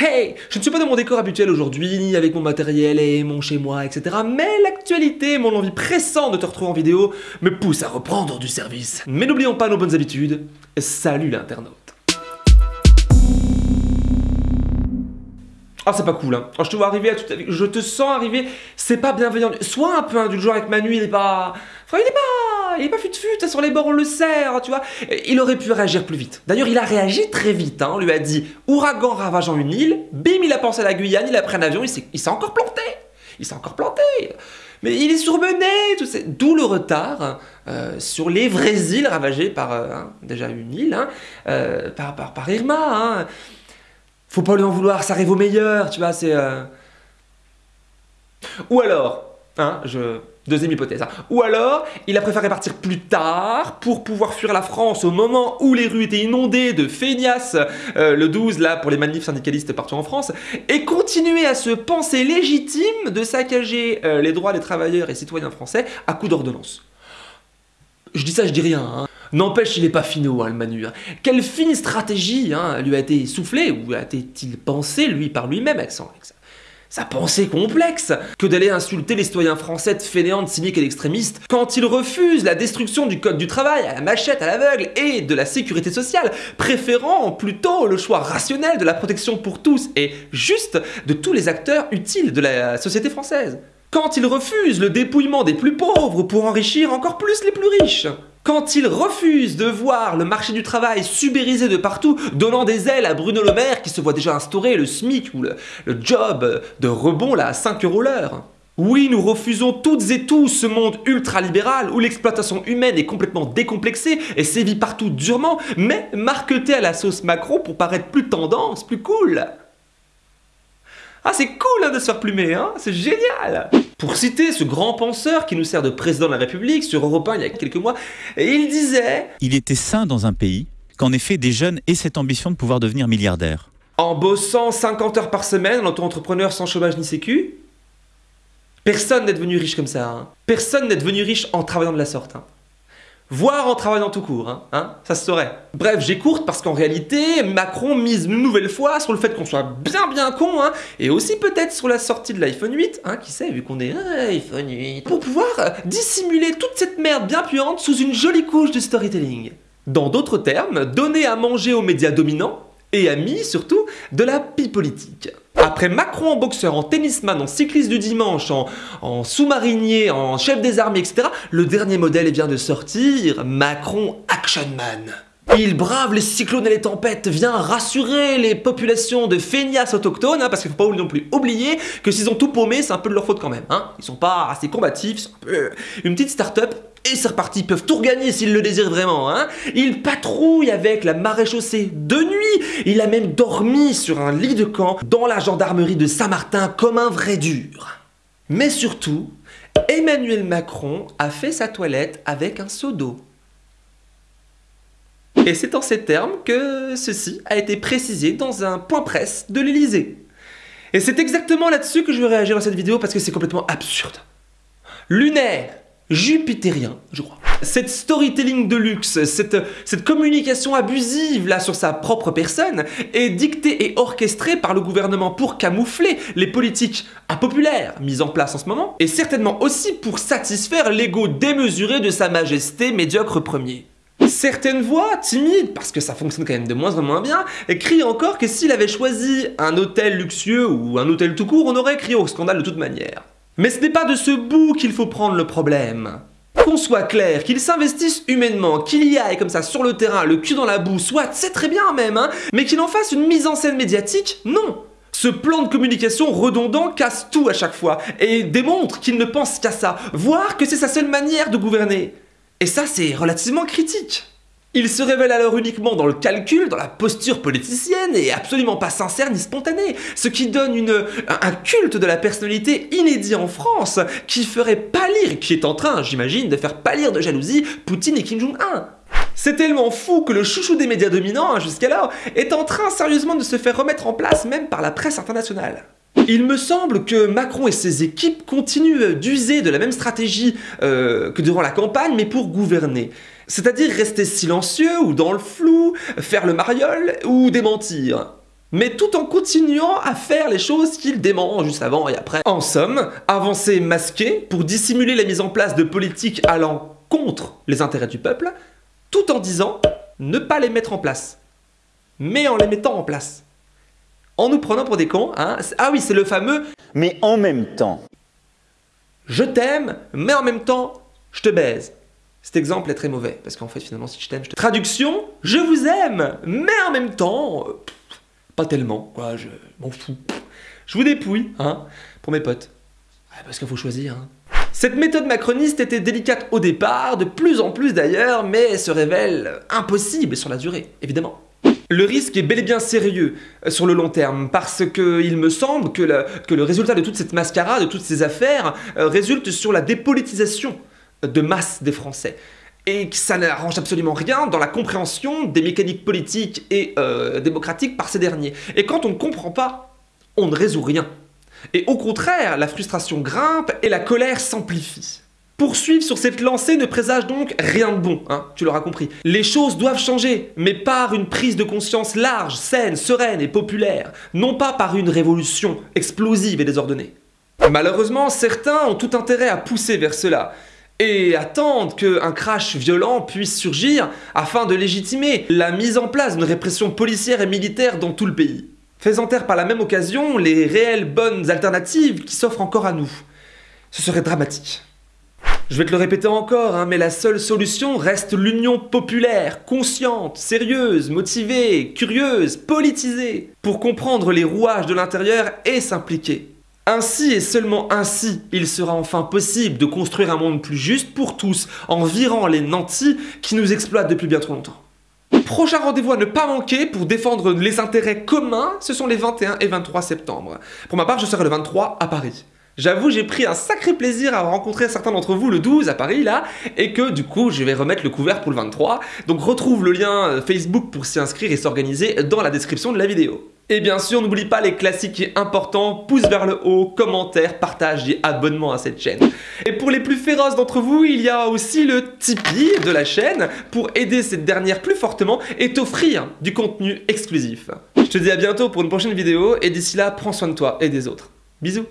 Hey, je ne suis pas dans mon décor habituel aujourd'hui, ni avec mon matériel et mon chez moi, etc. Mais l'actualité, mon envie pressante de te retrouver en vidéo, me pousse à reprendre du service. Mais n'oublions pas nos bonnes habitudes. Salut l'internaute. Ah, c'est pas cool, hein. je te vois arriver à Je te sens arriver, c'est pas bienveillant. Sois un peu indulgent avec Manu, il est pas. Enfin, il est pas. Il est pas fut-fut, sur les bords, on le sert, tu vois. Il aurait pu réagir plus vite. D'ailleurs, il a réagi très vite, hein. On lui a dit ouragan ravageant une île, bim, il a pensé à la Guyane, il a pris un avion, il s'est encore planté. Il s'est encore planté. Mais il est surmené, D'où le retard euh, sur les vraies îles ravagées par euh, hein, déjà une île, hein, euh, par, par, par Irma. Hein faut pas lui en vouloir, ça arrive au meilleur, tu vois, c'est... Euh. Ou alors, hein, je... Deuxième hypothèse. Hein. Ou alors, il a préféré partir plus tard pour pouvoir fuir la France au moment où les rues étaient inondées de feignasses, euh, le 12 là pour les manifs syndicalistes partout en France, et continuer à se penser légitime de saccager euh, les droits des travailleurs et citoyens français à coup d'ordonnance. Je dis ça, je dis rien. Hein. N'empêche, il n'est pas finot, hein, le Manu. Hein. Quelle fine stratégie hein, lui a été soufflée, ou a-t-il pensé, lui, par lui-même, avec, sa pensée complexe que d'aller insulter les citoyens français de fainéants, cyniques et d'extrémistes quand ils refusent la destruction du code du travail à la machette à l'aveugle et de la sécurité sociale, préférant plutôt le choix rationnel de la protection pour tous et juste de tous les acteurs utiles de la société française. Quand ils refusent le dépouillement des plus pauvres pour enrichir encore plus les plus riches quand il refuse de voir le marché du travail subérisé de partout, donnant des ailes à Bruno Le Maire qui se voit déjà instaurer le SMIC ou le, job de rebond là à 5 euros l'heure. Oui, nous refusons toutes et tous ce monde ultralibéral où l'exploitation humaine est complètement décomplexée et sévit partout durement, mais marqueté à la sauce macro pour paraître plus tendance, plus cool. Ah, c'est cool hein, de se faire plumer, hein c'est génial Pour citer ce grand penseur qui nous sert de président de la République sur Europe 1 il y a quelques mois, il disait Il était sain dans un pays qu'en effet des jeunes aient cette ambition de pouvoir devenir milliardaires. En bossant 50 heures par semaine en auto-entrepreneur sans chômage ni sécu Personne n'est devenu riche comme ça. Hein. Personne n'est devenu riche en travaillant de la sorte. Hein voire en travaillant tout court, hein, hein, ça se saurait. Bref, j'écourte parce qu'en réalité, Macron mise une nouvelle fois sur le fait qu'on soit bien bien con, hein, et aussi peut-être sur la sortie de l'iPhone 8, hein, qui sait, vu qu'on est iPhone 8, pour pouvoir euh, dissimuler toute cette merde bien puante sous une jolie couche de storytelling. Dans d'autres termes, donner à manger aux médias dominants, et amis surtout, de la pie politique. Après Macron en boxeur, en tennisman, en cycliste du dimanche, en, sous-marinier, en chef des armées, etc., le dernier modèle vient de sortir, Macron Action Man. Il brave les cyclones et les tempêtes, vient rassurer les populations de feignasses autochtones, hein, parce qu'il faut pas non plus oublier que s'ils ont tout paumé, c'est un peu de leur faute quand même. Hein. Ils sont pas assez combatifs, c'est un peu une petite start-up et c'est reparti, ils peuvent tout regagner s'ils le désirent vraiment. Hein. Il patrouille avec la maréchaussée de nuit. Il a même dormi sur un lit de camp dans la gendarmerie de Saint-Martin comme un vrai dur. Mais surtout, Emmanuel Macron a fait sa toilette avec un seau d'eau. Et c'est en ces termes que ceci a été précisé dans un point presse de l'Elysée. Et c'est exactement là-dessus que je veux réagir dans cette vidéo parce que c'est complètement absurde. Lunaire, jupitérien, je crois. Cette storytelling de luxe, cette, cette communication abusive là sur sa propre personne est dictée et orchestrée par le gouvernement pour camoufler les politiques impopulaires mises en place en ce moment et certainement aussi pour satisfaire l'ego démesuré de sa majesté médiocre premier. Certaines voix, timides, parce que ça fonctionne quand même de moins en moins bien, crient encore que s'il avait choisi un hôtel luxueux ou un hôtel tout court, on aurait crié au scandale de toute manière. Mais ce n'est pas de ce bout qu'il faut prendre le problème. Qu'on soit clair, qu'il s'investisse humainement, qu'il y aille comme ça sur le terrain, le cul dans la boue, soit, c'est très bien même, hein, mais qu'il en fasse une mise en scène médiatique, non. Ce plan de communication redondant casse tout à chaque fois et démontre qu'il ne pense qu'à ça, voire que c'est sa seule manière de gouverner. Et ça, c'est relativement critique. Il se révèle alors uniquement dans le calcul, dans la posture politicienne et absolument pas sincère ni spontané, ce qui donne un culte de la personnalité inédit en France qui ferait pâlir, qui est en train, j'imagine, de faire pâlir de jalousie Poutine et Kim Jong-un. C'est tellement fou que le chouchou des médias dominants, hein, jusqu'alors, est en train sérieusement de se faire remettre en place même par la presse internationale. Il me semble que Macron et ses équipes continuent d'user de la même stratégie euh, que durant la campagne, mais pour gouverner. C'est-à-dire rester silencieux ou dans le flou, faire le mariole ou démentir. mais tout en continuant à faire les choses qu'il dément juste avant et après. En somme, avancer masqué pour dissimuler la mise en place de politiques allant contre les intérêts du peuple, tout en disant ne pas les mettre en place, mais en les mettant en place. En nous prenant pour des cons, hein Ah oui, c'est le fameux mais en même temps. Je t'aime, mais en même temps, je te baise. Cet exemple est très mauvais, parce qu'en fait, finalement, si je t'aime, je te... Traduction, je vous aime, mais en même temps, pas tellement, quoi, je m'en fous. Je vous dépouille, hein, pour mes potes. parce qu'il faut choisir, hein. Cette méthode macroniste était délicate au départ, de plus en plus d'ailleurs, mais se révèle impossible sur la durée, évidemment. Le risque est bel et bien sérieux euh, sur le long terme, parce qu'il me semble que le, résultat de toute cette mascarade, de toutes ces affaires, euh, résulte sur la dépolitisation de masse des Français. Et que ça n'arrange absolument rien dans la compréhension des mécaniques politiques et euh, démocratiques par ces derniers. Et quand on ne comprend pas, on ne résout rien. Et au contraire, la frustration grimpe et la colère s'amplifie. Poursuivre sur cette lancée ne présage donc rien de bon, hein, tu l'auras compris. Les choses doivent changer, mais par une prise de conscience large, saine, sereine et populaire, non pas par une révolution explosive et désordonnée. Malheureusement, certains ont tout intérêt à pousser vers cela, et attendent qu'un crash violent puisse surgir afin de légitimer la mise en place d'une répression policière et militaire dans tout le pays. Faisant taire par la même occasion les réelles bonnes alternatives qui s'offrent encore à nous. Ce serait dramatique. Je vais te le répéter encore, hein, mais la seule solution reste l'union populaire, consciente, sérieuse, motivée, curieuse, politisée, pour comprendre les rouages de l'intérieur et s'impliquer. Ainsi et seulement ainsi, il sera enfin possible de construire un monde plus juste pour tous, en virant les nantis qui nous exploitent depuis bien trop longtemps. Prochain rendez-vous à ne pas manquer pour défendre les intérêts communs, ce sont les 21 et 23 septembre. Pour ma part, je serai le 23 à Paris. J'avoue, j'ai pris un sacré plaisir à rencontrer certains d'entre vous le 12 à Paris, là, et que du coup, je vais remettre le couvert pour le 23. Donc retrouve le lien euh, Facebook pour s'y inscrire et s'organiser dans la description de la vidéo. Et bien sûr, n'oublie pas les classiques et importants, pouce vers le haut, commentaire, partage et abonnement à cette chaîne. Et pour les plus féroces d'entre vous, il y a aussi le Tipeee de la chaîne pour aider cette dernière plus fortement et t'offrir du contenu exclusif. Je te dis à bientôt pour une prochaine vidéo et d'ici là, prends soin de toi et des autres. Bisous